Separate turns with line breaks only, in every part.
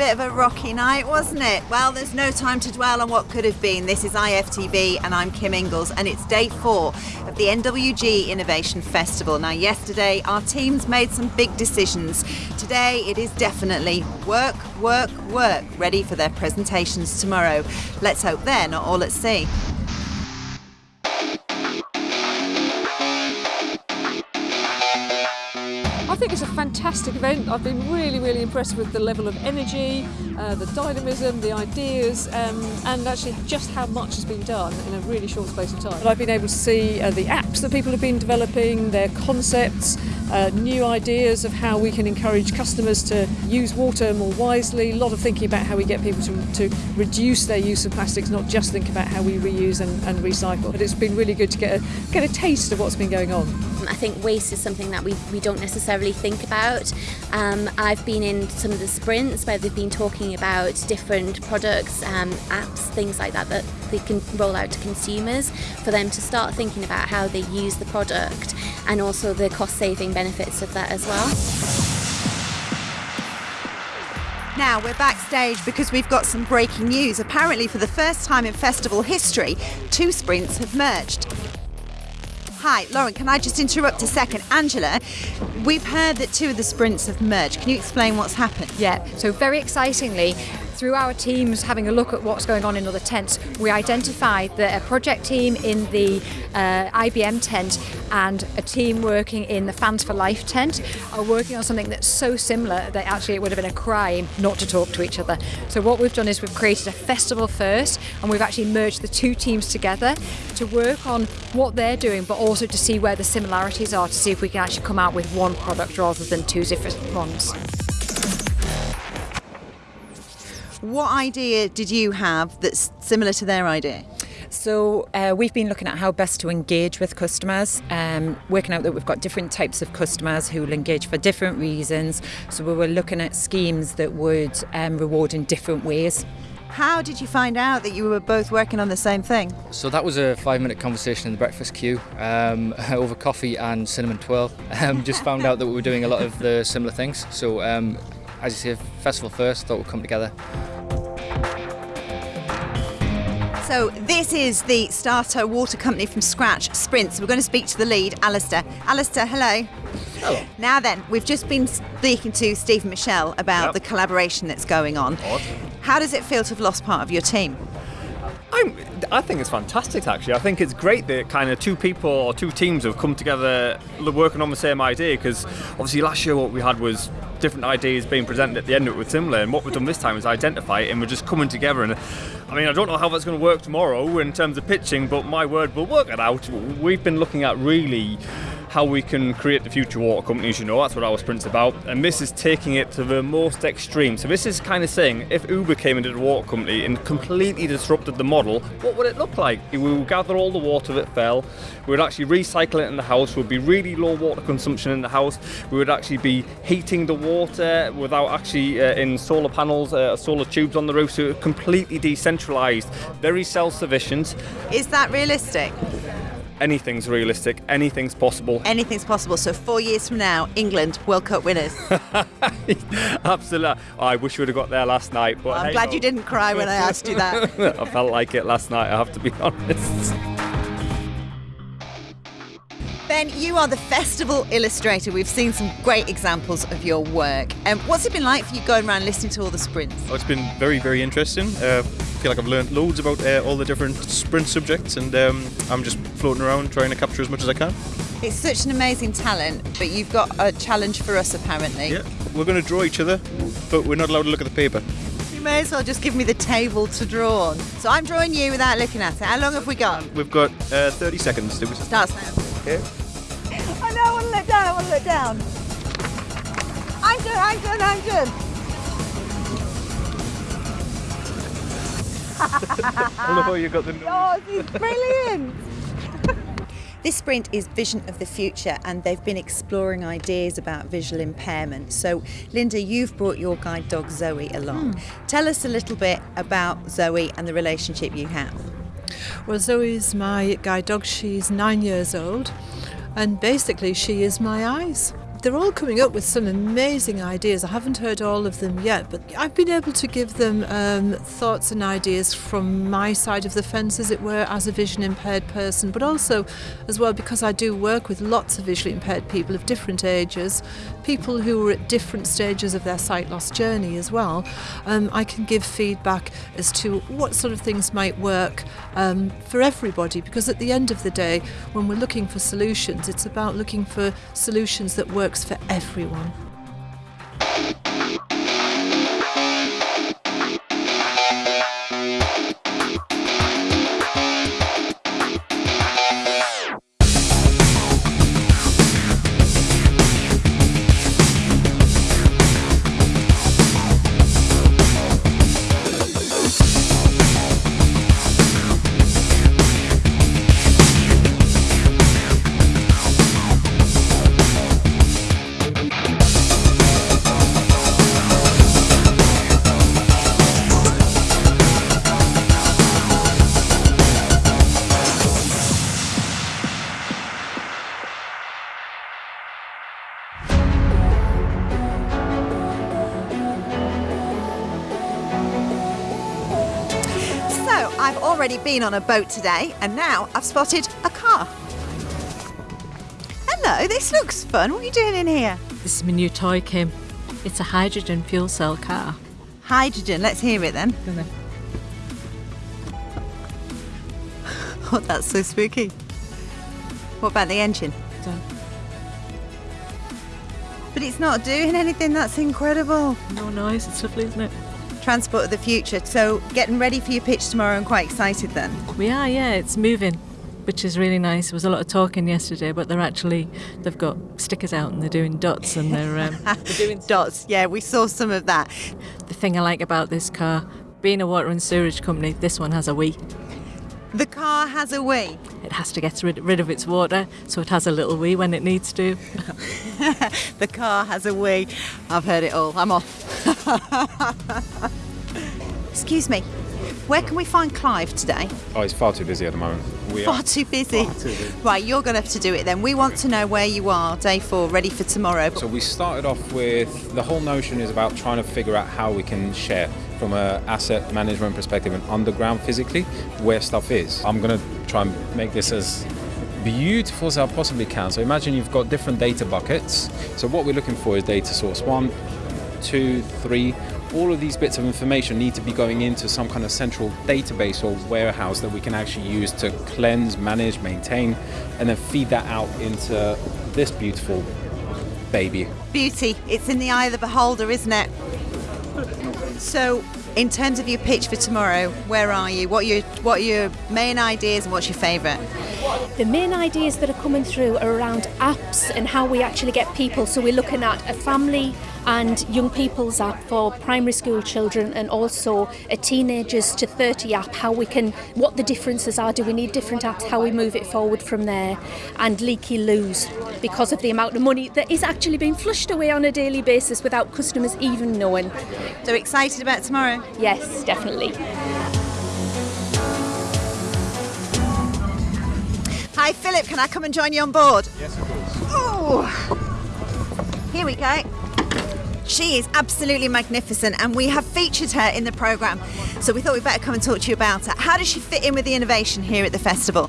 bit of a rocky night, wasn't it? Well, there's no time to dwell on what could have been. This is IFTV and I'm Kim Ingalls and it's day four of the NWG Innovation Festival. Now, yesterday our teams made some big decisions. Today it is definitely work, work, work, ready for their presentations tomorrow. Let's hope they're not all at sea.
Think it's a fantastic event. I've been really, really impressed with the level of energy, uh, the dynamism, the ideas, um, and actually just how much has been done in a really short space of time. And I've been able to see uh, the apps that people have been developing, their concepts, uh, new ideas of how we can encourage customers to use water more wisely, a lot of thinking about how we get people to, to reduce their use of plastics, not just think about how we reuse and, and recycle. But it's been really good to get a, get a taste of what's been going on.
I think waste is something that we, we don't necessarily think about. Um, I've been in some of the sprints where they've been talking about different products, um, apps, things like that that they can roll out to consumers for them to start thinking about how they use the product and also the cost saving benefits of that as well.
Now we're backstage because we've got some breaking news. Apparently, for the first time in festival history, two sprints have merged. Hi, Lauren, can I just interrupt a second? Angela, we've heard that two of the sprints have merged. Can you explain what's happened?
Yeah, so very excitingly, through our teams having a look at what's going on in other tents, we identified that a project team in the uh, IBM tent and a team working in the Fans for Life tent are working on something that's so similar that actually it would have been a crime not to talk to each other. So what we've done is we've created a festival first and we've actually merged the two teams together to work on what they're doing but also to see where the similarities are to see if we can actually come out with one product rather than two different ones.
What idea did you have that's similar to their idea?
So uh, we've been looking at how best to engage with customers, um, working out that we've got different types of customers who will engage for different reasons. So we were looking at schemes that would um, reward in different ways.
How did you find out that you were both working on the same thing?
So that was a five minute conversation in the breakfast queue um, over coffee and cinnamon twirl. Um, just found out that we were doing a lot of the similar things. So um, as you say, festival first, thought we'd come together.
So this is the starter water company from scratch, Sprints. We're going to speak to the lead, Alistair. Alistair, hello.
Hello.
Now then, we've just been speaking to Steve and Michelle about
Yep.
the collaboration that's going on.
Odd.
How does it feel to have lost part of your team?
I'm, I think it's fantastic actually. I think it's great that kind of two people or two teams have come together working on the same idea because obviously last year what we had was different ideas being presented at the end of it with similar and what we've done this time is identify it and we're just coming together and I mean I don't know how that's going to work tomorrow in terms of pitching but my word we'll work it out. We've been looking at really how we can create the future water companies, you know, that's what our sprint's about. And this is taking it to the most extreme. So this is kind of saying if Uber came into the water company and completely disrupted the model, what would it look like? We would gather all the water that fell, we would actually recycle it in the house, would be really low water consumption in the house, we would actually be heating the water without actually uh, in solar panels, uh, solar tubes on the roof, so completely decentralized, very self-sufficient.
Is that realistic?
Anything's realistic, anything's possible.
Anything's possible. So four years from now, England World Cup winners.
Absolutely. I wish we would have got there last night, but
I'm
hey
glad
ho.
you didn't cry when I asked you that.
I felt like it last night. I have to be honest.
Ben, you are the festival illustrator. We've seen some great examples of your work. Um, what's it been like for you going around listening to all the sprints?
Oh, it's been very, very interesting. Uh, I feel like I've learned loads about uh, all the different sprint subjects, and um, I'm just floating around trying to capture as much as I can.
It's such an amazing talent, but you've got a challenge for us apparently.
Yeah, we're going to draw each other, but we're not allowed to look at the paper.
You may as well just give me the table to draw on. So I'm drawing you without looking at it. How long have we got?
We've got uh, 30 seconds. To
Starts now.
Okay.
I know, I want to look down, I want to look down. I'm good, I'm good, I'm good.
I love how you got the nose.
Oh, this is brilliant. This sprint is Vision of the Future, and they've been exploring ideas about visual impairment. So, Linda, you've brought your guide dog Zoe along. Hmm. Tell us a little bit about Zoe and the relationship you have.
Well, Zoe's my guide dog. She's nine years old, and basically, she is my eyes. They're all coming up with some amazing ideas. I haven't heard all of them yet, but I've been able to give them um, thoughts and ideas from my side of the fence, as it were, as a vision impaired person, but also as well because I do work with lots of visually impaired people of different ages, people who are at different stages of their sight loss journey as well. Um, I can give feedback as to what sort of things might work um, for everybody because at the end of the day, when we're looking for solutions, it's about looking for solutions that works for everyone.
Already been on a boat today, and now I've spotted a car. Hello, this looks fun. What are you doing in here?
This is my new toy, Kim. It's a hydrogen fuel cell car.
Hydrogen. Let's hear it then. Oh, that's so spooky. What about the engine?
Done.
But it's not doing anything. That's incredible.
No noise, it's lovely, isn't it?
Transport of the future. So, getting ready for your pitch tomorrow and quite excited then.
We are, yeah, it's moving, which is really nice. There was a lot of talking yesterday, but they're actually, they've got stickers out and they're doing dots and they're, um, they're doing
Dots. Yeah, we saw some of that.
The thing I like about this car, being a water and sewerage company, this one has a wee.
The car has a wee.
It has to get rid, rid of its water, so it has a little wee when it needs to.
The car has a wee. I've heard it all. I'm off. Excuse me. Where can we find Clive today?
Oh, he's far too busy at the moment. We
Far
are
too busy.
far too busy.
Right, you're going to have to do it then. We want to know where you are, day four, ready for tomorrow.
So we started off with the whole notion is about trying to figure out how we can share from a asset management perspective and underground physically where stuff is. I'm gonna try and make this as beautiful as I possibly can. So imagine you've got different data buckets. So what we're looking for is data source one, two, three. All of these bits of information need to be going into some kind of central database or warehouse that we can actually use to cleanse, manage, maintain, and then feed that out into this beautiful baby.
Beauty. It's in the eye of the beholder, isn't it? So, in terms of your pitch for tomorrow, where are you? What are your, what are your main ideas and what's your favourite?
The main ideas that are coming through are around apps and how we actually get people. So we're looking at a family and young people's app for primary school children and also a teenagers to 30 app, how we can, what the differences are, do we need different apps, how we move it forward from there, and leaky loos because of the amount of money that is actually being flushed away on a daily basis without customers even knowing.
So excited about tomorrow?
Yes, definitely.
Hi, Philip. Can I come and join you on board?
Yes, of course.
Oh, here we go. She is absolutely magnificent, and we have featured her in the programme. So we thought we'd better come and talk to you about her. How does she fit in with the innovation here at the festival?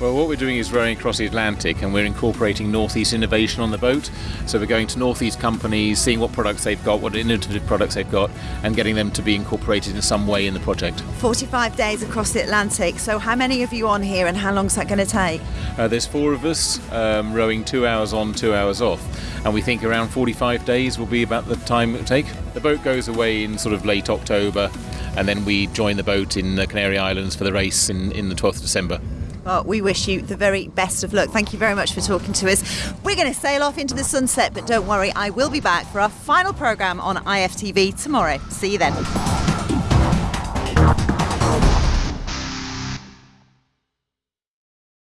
Well, what we're doing is rowing across the Atlantic and we're incorporating Northeast innovation on the boat. So we're going to Northeast companies, seeing what products they've got, what innovative products they've got, and getting them to be incorporated in some way in the project.
45 days across the Atlantic. So how many of you on here, and how long is that going to take?
Uh, there's four of us um, rowing two hours on, two hours off, and we think around 45 days will be about the time it will take. The boat goes away in sort of late October, and then we join the boat in the Canary Islands for the race in, in the 12th of December.
Well, we wish you the very best of luck. Thank you very much for talking to us. We're going to sail off into the sunset, but don't worry, I will be back for our final programme on IFTV tomorrow. See you then.